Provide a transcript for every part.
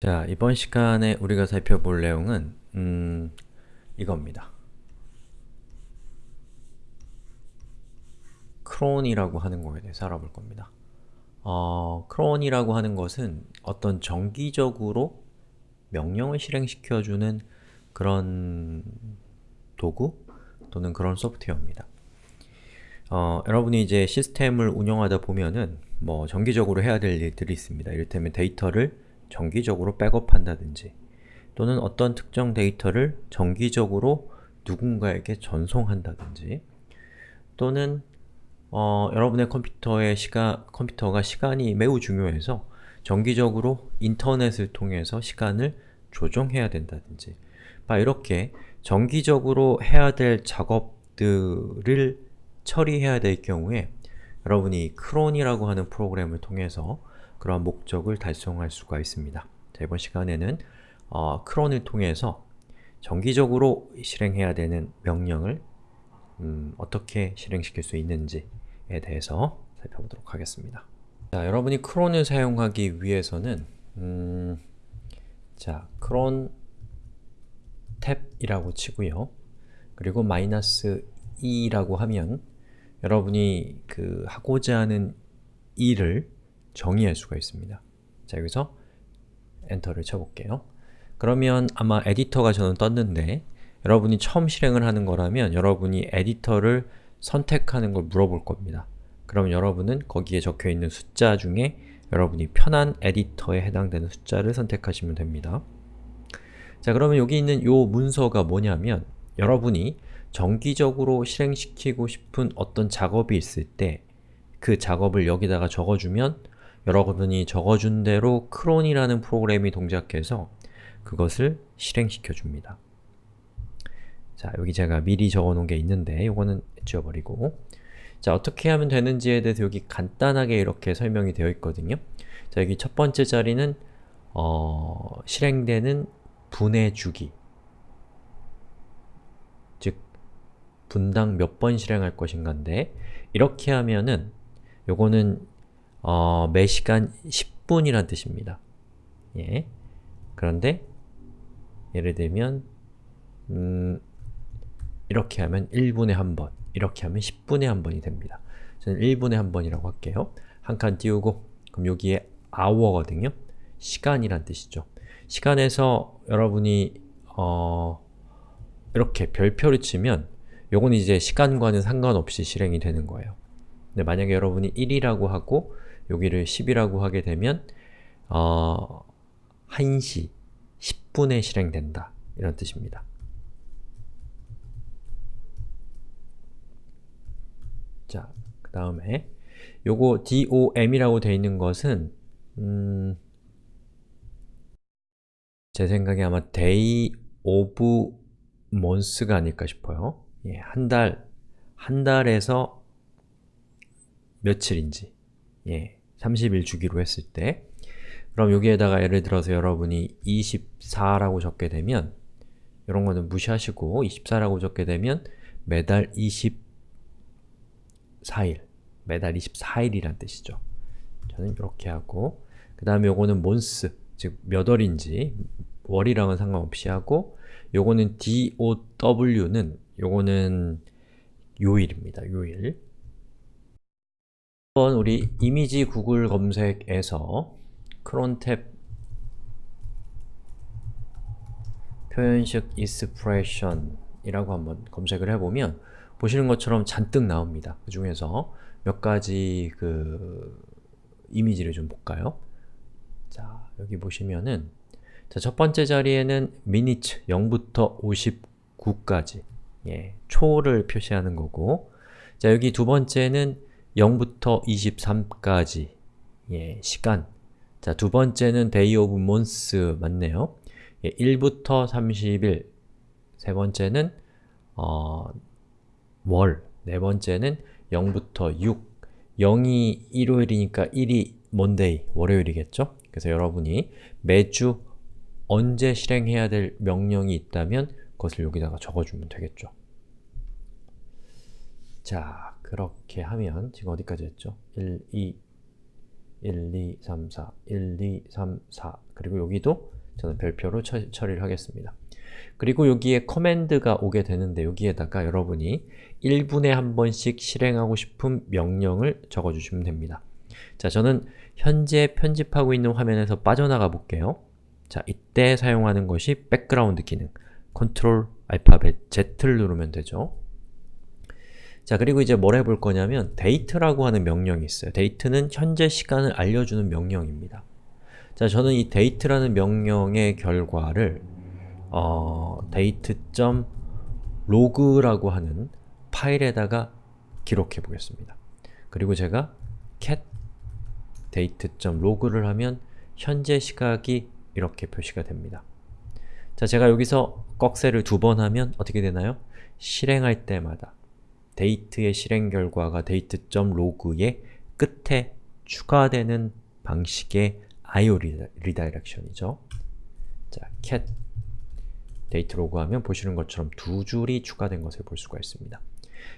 자, 이번 시간에 우리가 살펴볼 내용은 음, 이겁니다. 크론이라고 하는 거에 대해서 알아볼 겁니다. 어, 크론이라고 하는 것은 어떤 정기적으로 명령을 실행시켜주는 그런 도구 또는 그런 소프트웨어입니다. 어, 여러분이 이제 시스템을 운영하다 보면은 뭐 정기적으로 해야 될 일들이 있습니다. 이를테면 데이터를 정기적으로 백업한다든지 또는 어떤 특정 데이터를 정기적으로 누군가에게 전송한다든지 또는 어, 여러분의 컴퓨터의 시가, 컴퓨터가 시간이 매우 중요해서 정기적으로 인터넷을 통해서 시간을 조정해야 된다든지 막 이렇게 정기적으로 해야 될 작업들을 처리해야 될 경우에 여러분이 크론이라고 하는 프로그램을 통해서 그러한 목적을 달성할 수가 있습니다. 자, 이번 시간에는 어, 크론을 통해서 정기적으로 실행해야 되는 명령을 음, 어떻게 실행시킬 수 있는지에 대해서 살펴보도록 하겠습니다. 자, 여러분이 크론을 사용하기 위해서는 음, 자, 크론 탭이라고 치고요. 그리고 마이너스 2라고 하면 여러분이 그 하고자 하는 일을 정의할 수가 있습니다. 자, 여기서 엔터를 쳐볼게요. 그러면 아마 에디터가 저는 떴는데 여러분이 처음 실행을 하는 거라면 여러분이 에디터를 선택하는 걸 물어볼 겁니다. 그럼 여러분은 거기에 적혀있는 숫자 중에 여러분이 편한 에디터에 해당되는 숫자를 선택하시면 됩니다. 자 그러면 여기 있는 요 문서가 뭐냐면 여러분이 정기적으로 실행시키고 싶은 어떤 작업이 있을 때 그 작업을 여기다가 적어주면 여러분이 적어준 대로 크론이라는 프로그램이 동작해서 그것을 실행시켜 줍니다. 자, 여기 제가 미리 적어놓은 게 있는데 이거는 지워버리고 자, 어떻게 하면 되는지에 대해서 여기 간단하게 이렇게 설명이 되어 있거든요. 자, 여기 첫 번째 자리는 어, 실행되는 분의 주기 즉, 분당 몇 번 실행할 것인가인데 이렇게 하면은 요거는 어, 매 시간 10분이란 뜻입니다. 예. 그런데 예를 들면 음, 이렇게 하면 1분에 한 번, 이렇게 하면 10분에 한 번이 됩니다. 저는 1분에 한 번이라고 할게요. 한 칸 띄우고 그럼 여기에 hour거든요. 시간이란 뜻이죠. 시간에서 여러분이 어, 이렇게 별표를 치면 요건 이제 시간과는 상관없이 실행이 되는 거예요. 근데 만약에 여러분이 1이라고 하고 여기를 10이라고 하게 되면 어, 1시 10분에 실행된다 이런 뜻입니다. 자, 그 다음에 요거 DOM이라고 되어 있는 것은 음, 제 생각에 아마 day of months가 아닐까 싶어요. 예, 한 달, 한 달에서 며칠인지 예, 30일 주기로 했을 때 그럼 여기에다가 예를 들어서 여러분이 24라고 적게 되면 이런 거는 무시하시고 24라고 적게 되면 매달 24일 매달 24일이란 뜻이죠. 저는 이렇게 하고 그 다음에 요거는 month, 즉몇 월인지 월이랑은 상관없이 하고 요거는 DOW는 요거는 요일입니다. 요일 한번 우리 이미지 구글 검색에서 크론탭 표현식 expression 이라고 한번 검색을 해보면 보시는 것처럼 잔뜩 나옵니다. 그 중에서 몇 가지 그 이미지를 좀 볼까요? 자, 여기 보시면은 자, 첫 번째 자리에는 minute 0부터 59까지 예, 초를 표시하는 거고 자, 여기 두 번째는 0부터 23까지 예, 시간 자, 두 번째는 day of months 맞네요. 예, 1부터 30일 세 번째는 어, 월, 네 번째는 0부터 6 0이 일요일이니까 1이 monday, 월요일이겠죠? 그래서 여러분이 매주 언제 실행해야 될 명령이 있다면 그것을 여기다가 적어주면 되겠죠. 자, 그렇게 하면 지금 어디까지 했죠? 1, 2, 1, 2, 3, 4, 1, 2, 3, 4 그리고 여기도 저는 별표로 처, 처리를 하겠습니다. 그리고 여기에 command가 오게 되는데 여기에다가 여러분이 1분에 한 번씩 실행하고 싶은 명령을 적어주시면 됩니다. 자, 저는 현재 편집하고 있는 화면에서 빠져나가 볼게요. 자, 이때 사용하는 것이 background 기능 컨트롤 알파벳 Z를 누르면 되죠. 자, 그리고 이제 뭘 해볼 거냐면 date라고 하는 명령이 있어요. date는 현재 시간을 알려주는 명령입니다. 자, 저는 이 date라는 명령의 결과를 어, date.log라고 하는 파일에다가 기록해 보겠습니다. 그리고 제가 cat date.log를 하면 현재 시각이 이렇게 표시가 됩니다. 자, 제가 여기서 꺽쇠를 두 번 하면 어떻게 되나요? 실행할 때마다 date의 실행 결과가 date.log의 끝에 추가되는 방식의 IO redirection이죠. 자, cat date log 하면 보시는 것처럼 두 줄이 추가된 것을 볼 수가 있습니다.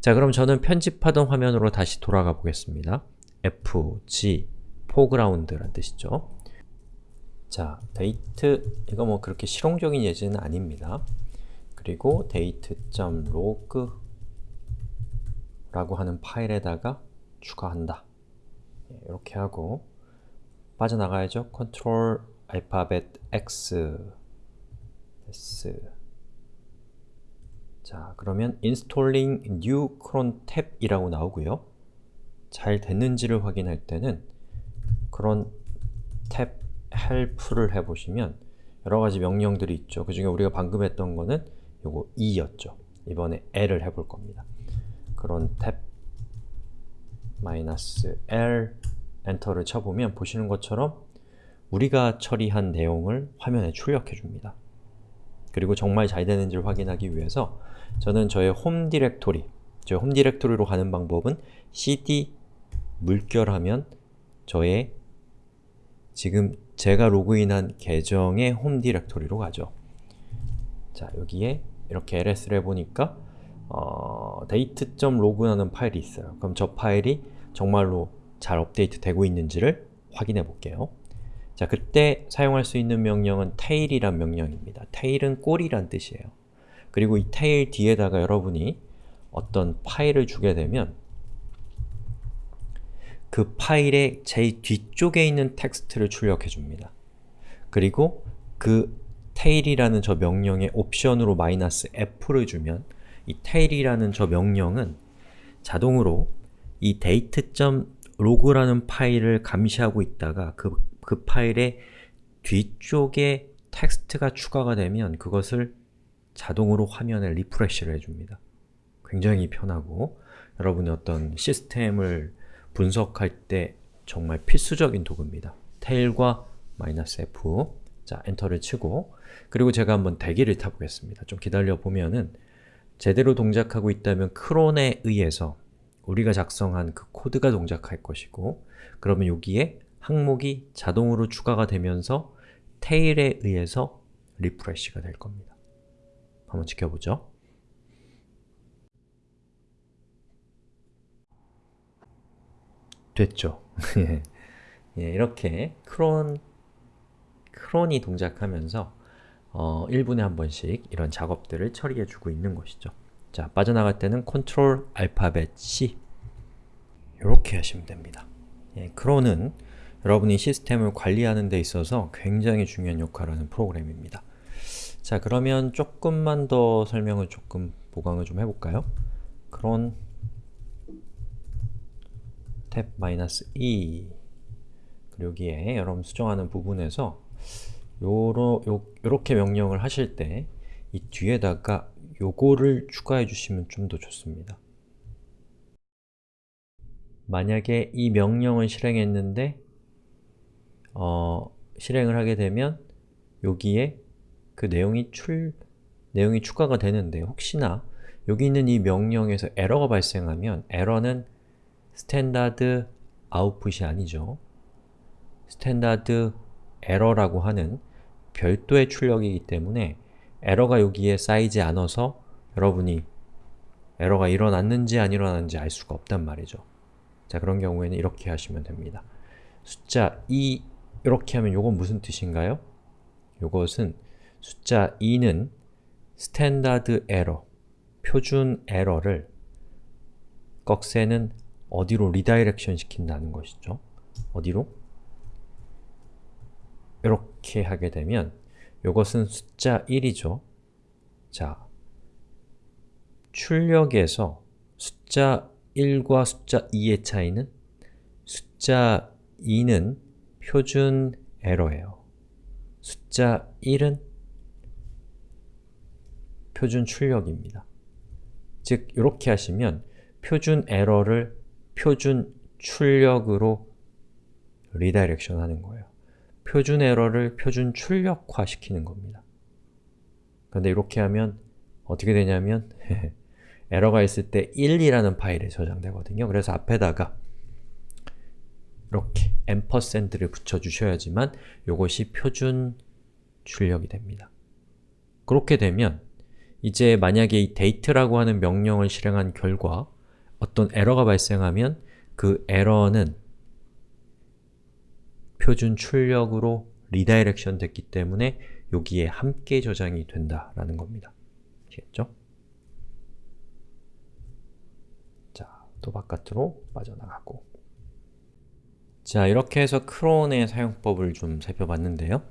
자, 그럼 저는 편집하던 화면으로 다시 돌아가 보겠습니다. F, G, foreground란 뜻이죠. 자, 데이트, 이거 뭐 그렇게 실용적인 예제는 아닙니다. 그리고 date.log 라고 하는 파일에다가 추가한다. 이렇게 하고 빠져나가야죠. Ctrl 알파벳 X S 자, 그러면 installing new cron tab 이라고 나오고요. 잘 됐는지를 확인할 때는 cron tab help를 해보시면 여러가지 명령들이 있죠. 그 중에 우리가 방금 했던 거는 요거 E였죠. 이번에 L을 해볼 겁니다. Cron tab -L enter를 쳐보면 보시는 것처럼 우리가 처리한 내용을 화면에 출력해 줍니다. 그리고 정말 잘 되는지를 확인하기 위해서 저는 저의 home directory, 저의 home directory로 가는 방법은 cd 물결하면 저의 지금 제가 로그인한 계정의 홈 디렉토리로 가죠. 자, 여기에 이렇게 ls를 해보니까 어, date.log라는 파일이 있어요. 그럼 저 파일이 정말로 잘 업데이트 되고 있는지를 확인해 볼게요. 자, 그때 사용할 수 있는 명령은 tail이란 명령입니다. tail은 꼬리란 뜻이에요. 그리고 이 tail 뒤에다가 여러분이 어떤 파일을 주게 되면 그 파일의 제일 뒤쪽에 있는 텍스트를 출력해 줍니다. 그리고 그 tail이라는 저 명령에 옵션으로 마이너스 f를 주면 이 tail이라는 저 명령은 자동으로 이 date.log라는 파일을 감시하고 있다가 그, 그 파일의 뒤쪽에 텍스트가 추가가 되면 그것을 자동으로 화면에 refresh를 해줍니다. 굉장히 편하고 여러분이 어떤 시스템을 분석할 때 정말 필수적인 도구입니다. tail과 "-f 자, enter를 치고 그리고 제가 한번 대기를 타보겠습니다. 좀 기다려 보면은 제대로 동작하고 있다면 cron에 의해서 우리가 작성한 그 코드가 동작할 것이고 그러면 여기에 항목이 자동으로 추가가 되면서 tail에 의해서 refresh가 될 겁니다. 한번 지켜보죠. 됐죠? 예, 이렇게 cron, cron이 동작하면서 어, 1분에 한 번씩 이런 작업들을 처리해주고 있는 것이죠. 자, 빠져나갈 때는 컨트롤 알파벳 C 이렇게 하시면 됩니다. 예, 크론은 여러분이 시스템을 관리하는 데 있어서 굉장히 중요한 역할을 하는 프로그램입니다. 자, 그러면 조금만 더 설명을 조금 보강을 좀 해볼까요? 크론 탭-e 그리고 여기에 여러분 수정하는 부분에서 요러, 요, 요렇게 명령을 하실 때 이 뒤에다가 요거를 추가해 주시면 좀 더 좋습니다. 만약에 이 명령을 실행했는데 어, 실행을 하게 되면 여기에 그 내용이 출 내용이 추가가 되는데 혹시나 여기 있는 이 명령에서 에러가 발생하면 에러는 standard output이 아니죠. standard error라고 하는 별도의 출력이기 때문에 에러가 여기에 쌓이지 않아서 여러분이 에러가 일어났는지 안 일어났는지 알 수가 없단 말이죠. 자, 그런 경우에는 이렇게 하시면 됩니다. 숫자 2 이렇게 하면 요건 무슨 뜻인가요? 요것은 숫자 2는 standard error, 표준 에러를 꺽쇠는 어디로 redirection 시킨다는 것이죠. 어디로? 이렇게 하게 되면 요것은 숫자 1이죠. 자, 출력에서 숫자 1과 숫자 2의 차이는 숫자 2는 표준 에러예요. 숫자 1은 표준 출력입니다. 즉, 이렇게 하시면 표준 에러를 표준 출력으로 redirection 하는 거예요. 표준 에러를 표준 출력화 시키는 겁니다. 그런데 이렇게 하면 어떻게 되냐면 에러가 있을 때 1이라는 파일에 저장되거든요. 그래서 앞에다가 이렇게 ampersand를 붙여주셔야지만 이것이 표준 출력이 됩니다. 그렇게 되면 이제 만약에 이 date라고 하는 명령을 실행한 결과 어떤 에러가 발생하면 그 에러는 표준 출력으로 redirection 됐기 때문에 여기에 함께 저장이 된다라는 겁니다. 아시겠죠? 자, 또 바깥으로 빠져나가고 자, 이렇게 해서 cron의 사용법을 좀 살펴봤는데요.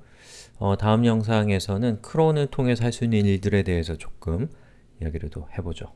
어, 다음 영상에서는 cron을 통해서 할수 있는 일들에 대해서 조금 이야기를 또 해보죠.